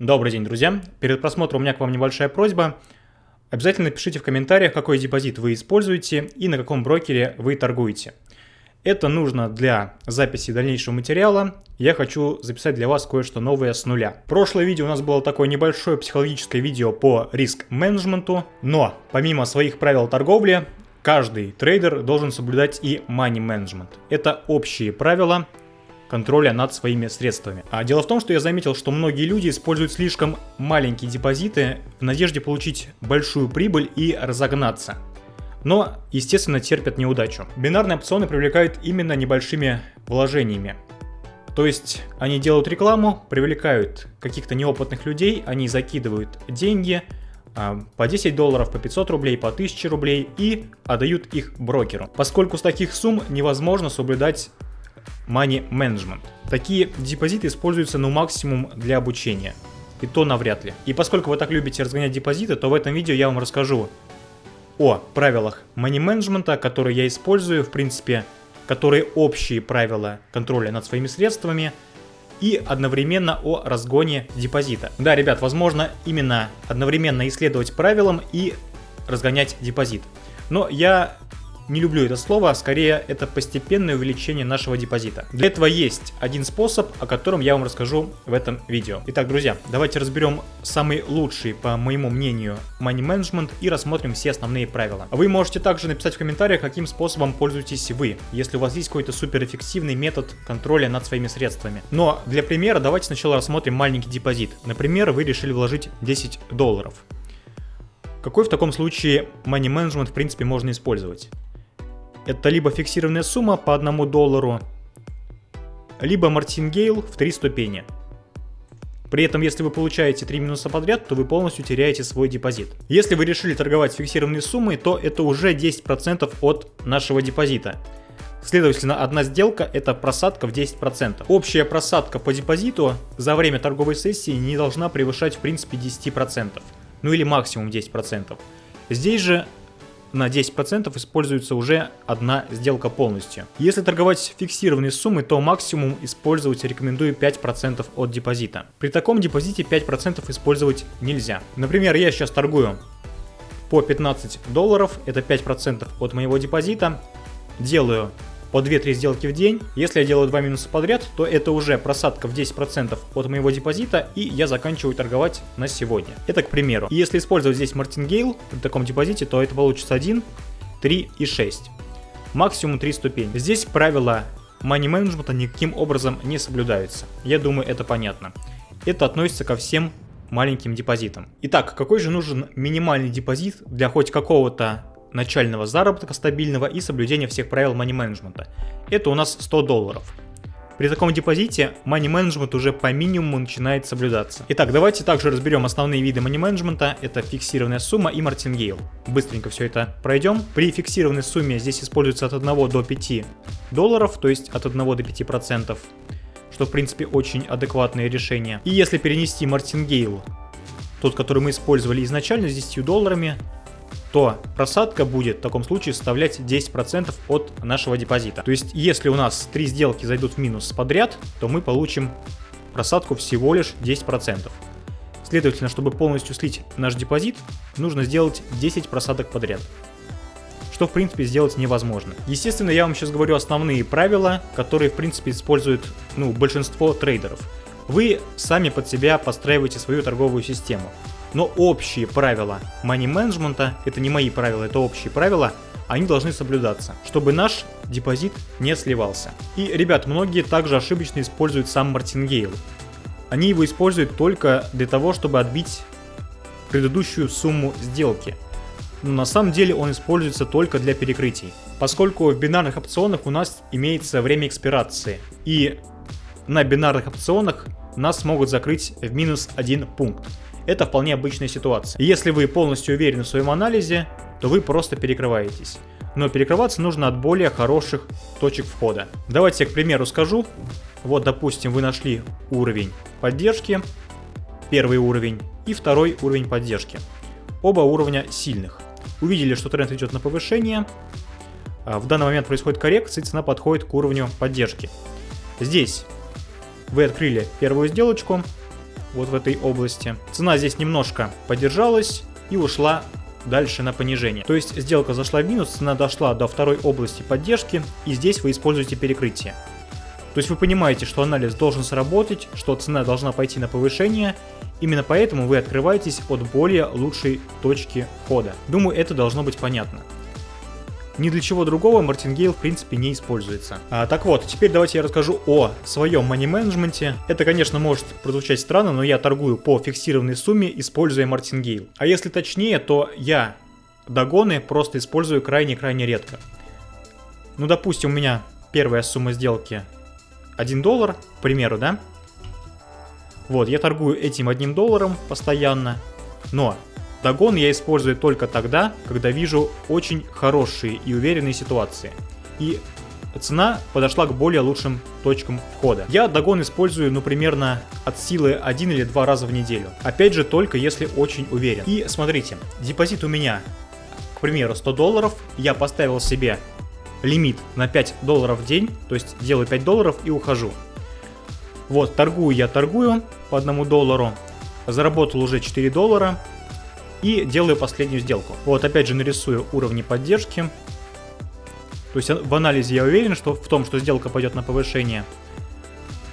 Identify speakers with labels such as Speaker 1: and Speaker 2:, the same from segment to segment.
Speaker 1: Добрый день, друзья. Перед просмотром у меня к вам небольшая просьба. Обязательно пишите в комментариях, какой депозит вы используете и на каком брокере вы торгуете. Это нужно для записи дальнейшего материала. Я хочу записать для вас кое-что новое с нуля. Прошлое видео у нас было такое небольшое психологическое видео по риск-менеджменту. Но помимо своих правил торговли, каждый трейдер должен соблюдать и money management. Это общие правила, контроля над своими средствами. А дело в том, что я заметил, что многие люди используют слишком маленькие депозиты в надежде получить большую прибыль и разогнаться. Но, естественно, терпят неудачу. Бинарные опционы привлекают именно небольшими вложениями. То есть они делают рекламу, привлекают каких-то неопытных людей, они закидывают деньги а, по 10 долларов, по 500 рублей, по 1000 рублей и отдают их брокеру. Поскольку с таких сумм невозможно соблюдать money management. Такие депозиты используются ну максимум для обучения. И то навряд ли. И поскольку вы так любите разгонять депозиты, то в этом видео я вам расскажу о правилах money management, которые я использую, в принципе, которые общие правила контроля над своими средствами, и одновременно о разгоне депозита. Да, ребят, возможно именно одновременно исследовать правилам и разгонять депозит. Но я не люблю это слово, а скорее это постепенное увеличение нашего депозита. Для этого есть один способ, о котором я вам расскажу в этом видео. Итак, друзья, давайте разберем самый лучший, по моему мнению, money management и рассмотрим все основные правила. Вы можете также написать в комментариях, каким способом пользуетесь вы, если у вас есть какой-то суперэффективный метод контроля над своими средствами. Но для примера давайте сначала рассмотрим маленький депозит. Например, вы решили вложить 10 долларов. Какой в таком случае money management в принципе можно использовать? Это либо фиксированная сумма по 1 доллару, либо мартингейл в 3 ступени. При этом, если вы получаете 3 минуса подряд, то вы полностью теряете свой депозит. Если вы решили торговать фиксированной суммой, то это уже 10% от нашего депозита. Следовательно, одна сделка это просадка в 10%. Общая просадка по депозиту за время торговой сессии не должна превышать в принципе 10%. Ну или максимум 10%. Здесь же на 10% используется уже одна сделка полностью. Если торговать фиксированной суммой, то максимум использовать рекомендую 5% от депозита. При таком депозите 5% использовать нельзя. Например, я сейчас торгую по 15 долларов, это 5% от моего депозита, делаю по 2-3 сделки в день. Если я делаю 2 минуса подряд, то это уже просадка в 10% от моего депозита, и я заканчиваю торговать на сегодня. Это к примеру. И если использовать здесь мартингейл при таком депозите, то это получится 1, 3 и 6. Максимум 3 ступени. Здесь правила management никаким образом не соблюдаются. Я думаю, это понятно. Это относится ко всем маленьким депозитам. Итак, какой же нужен минимальный депозит для хоть какого-то начального заработка стабильного и соблюдения всех правил money management. Это у нас 100 долларов. При таком депозите money management уже по минимуму начинает соблюдаться. Итак, давайте также разберем основные виды money management. Это фиксированная сумма и мартингейл. Быстренько все это пройдем. При фиксированной сумме здесь используется от 1 до 5 долларов, то есть от 1 до 5 процентов, что в принципе очень адекватное решение. И если перенести мартингейл, тот, который мы использовали изначально с 10 долларами, то просадка будет в таком случае составлять 10% от нашего депозита. То есть, если у нас три сделки зайдут в минус подряд, то мы получим просадку всего лишь 10%. Следовательно, чтобы полностью слить наш депозит, нужно сделать 10 просадок подряд. Что, в принципе, сделать невозможно. Естественно, я вам сейчас говорю основные правила, которые, в принципе, используют ну, большинство трейдеров. Вы сами под себя подстраиваете свою торговую систему. Но общие правила management, это не мои правила, это общие правила, они должны соблюдаться, чтобы наш депозит не сливался. И, ребят, многие также ошибочно используют сам мартингейл. Они его используют только для того, чтобы отбить предыдущую сумму сделки. Но на самом деле он используется только для перекрытий. Поскольку в бинарных опционах у нас имеется время экспирации. И на бинарных опционах нас могут закрыть в минус один пункт это вполне обычная ситуация. если вы полностью уверены в своем анализе, то вы просто перекрываетесь. Но перекрываться нужно от более хороших точек входа. Давайте я, к примеру, скажу. Вот, допустим, вы нашли уровень поддержки, первый уровень и второй уровень поддержки. Оба уровня сильных. Увидели, что тренд идет на повышение. А, в данный момент происходит коррекция, цена подходит к уровню поддержки. Здесь вы открыли первую сделочку, вот в этой области. Цена здесь немножко подержалась и ушла дальше на понижение. То есть сделка зашла в минус, цена дошла до второй области поддержки, и здесь вы используете перекрытие. То есть вы понимаете, что анализ должен сработать, что цена должна пойти на повышение, именно поэтому вы открываетесь от более лучшей точки входа. Думаю, это должно быть понятно. Ни для чего другого Мартингейл в принципе не используется. А, так вот, теперь давайте я расскажу о своем money менеджменте. Это, конечно, может прозвучать странно, но я торгую по фиксированной сумме, используя Мартингейл. А если точнее, то я догоны просто использую крайне-крайне редко. Ну, допустим, у меня первая сумма сделки 1 доллар, к примеру, да? Вот, я торгую этим одним долларом постоянно, но догон я использую только тогда, когда вижу очень хорошие и уверенные ситуации. И цена подошла к более лучшим точкам входа. Я догон использую, ну, примерно от силы один или два раза в неделю. Опять же, только если очень уверен. И смотрите, депозит у меня, к примеру, 100 долларов. Я поставил себе лимит на 5 долларов в день, то есть делаю 5 долларов и ухожу. Вот, торгую я торгую по 1 доллару, заработал уже 4 доллара и делаю последнюю сделку. Вот, опять же нарисую уровни поддержки. То есть в анализе я уверен, что в том, что сделка пойдет на повышение.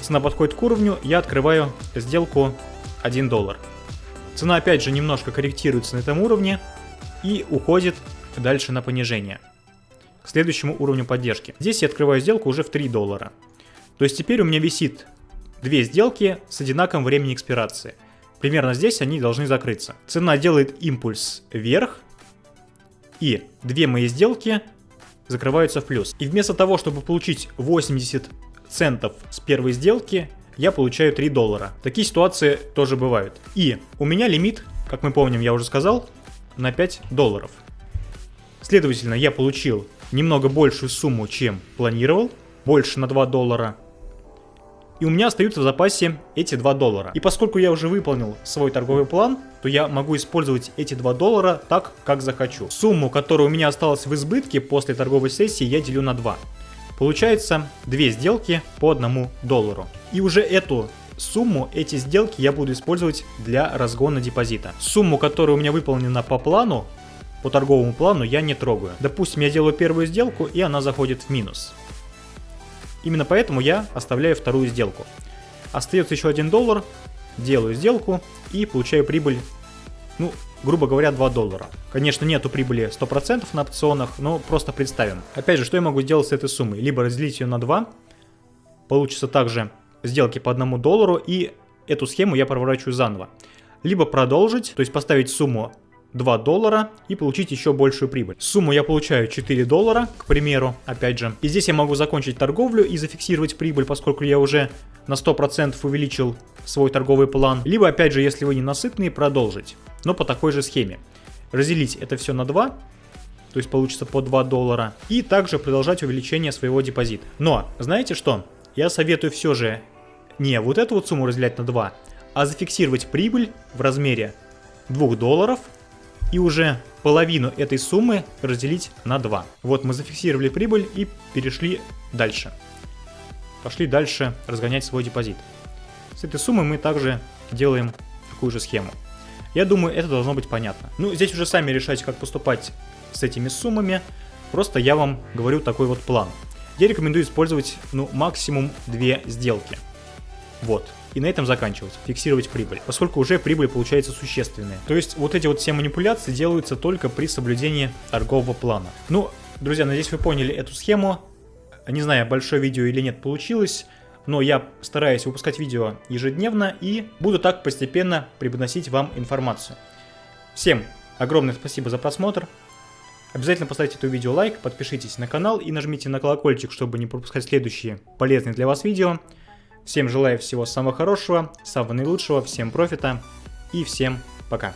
Speaker 1: Цена подходит к уровню, я открываю сделку 1 доллар. Цена опять же немножко корректируется на этом уровне и уходит дальше на понижение к следующему уровню поддержки. Здесь я открываю сделку уже в 3 доллара. То есть теперь у меня висит две сделки с одинаковым временем экспирации. Примерно здесь они должны закрыться. Цена делает импульс вверх, и две мои сделки закрываются в плюс. И вместо того, чтобы получить 80 центов с первой сделки, я получаю 3 доллара. Такие ситуации тоже бывают. И у меня лимит, как мы помним, я уже сказал, на 5 долларов. Следовательно, я получил немного большую сумму, чем планировал, больше на 2 доллара. И у меня остаются в запасе эти 2 доллара. И поскольку я уже выполнил свой торговый план, то я могу использовать эти 2 доллара так, как захочу. Сумму, которая у меня осталась в избытке после торговой сессии, я делю на 2. Получается 2 сделки по 1 доллару. И уже эту сумму, эти сделки я буду использовать для разгона депозита. Сумму, которая у меня выполнена по плану, по торговому плану я не трогаю. Допустим, я делаю первую сделку, и она заходит в минус. Именно поэтому я оставляю вторую сделку. Остается еще 1 доллар, делаю сделку и получаю прибыль, ну, грубо говоря, 2 доллара. Конечно, нету прибыли 100% на опционах, но просто представим. Опять же, что я могу сделать с этой суммой? Либо разделить ее на 2, получится также сделки по 1 доллару, и эту схему я проворачиваю заново. Либо продолжить, то есть поставить сумму 2 доллара и получить еще большую прибыль. Сумму я получаю 4 доллара, к примеру, опять же. И здесь я могу закончить торговлю и зафиксировать прибыль, поскольку я уже на 100% увеличил свой торговый план. Либо, опять же, если вы не насытные, продолжить. Но по такой же схеме. Разделить это все на 2, то есть получится по 2 доллара. И также продолжать увеличение своего депозита. Но, знаете что? Я советую все же не вот эту вот сумму разделять на 2, а зафиксировать прибыль в размере 2 долларов и уже половину этой суммы разделить на 2. Вот мы зафиксировали прибыль и перешли дальше. Пошли дальше разгонять свой депозит. С этой суммы мы также делаем такую же схему. Я думаю, это должно быть понятно. Ну, здесь уже сами решайте, как поступать с этими суммами. Просто я вам говорю такой вот план. Я рекомендую использовать, ну, максимум две сделки. Вот и на этом заканчивать, фиксировать прибыль, поскольку уже прибыль получается существенная. То есть вот эти вот все манипуляции делаются только при соблюдении торгового плана. Ну, друзья, надеюсь вы поняли эту схему. Не знаю, большое видео или нет получилось, но я стараюсь выпускать видео ежедневно и буду так постепенно преподносить вам информацию. Всем огромное спасибо за просмотр. Обязательно поставьте это видео лайк, подпишитесь на канал и нажмите на колокольчик, чтобы не пропускать следующие полезные для вас видео. Всем желаю всего самого хорошего, самого наилучшего, всем профита и всем пока.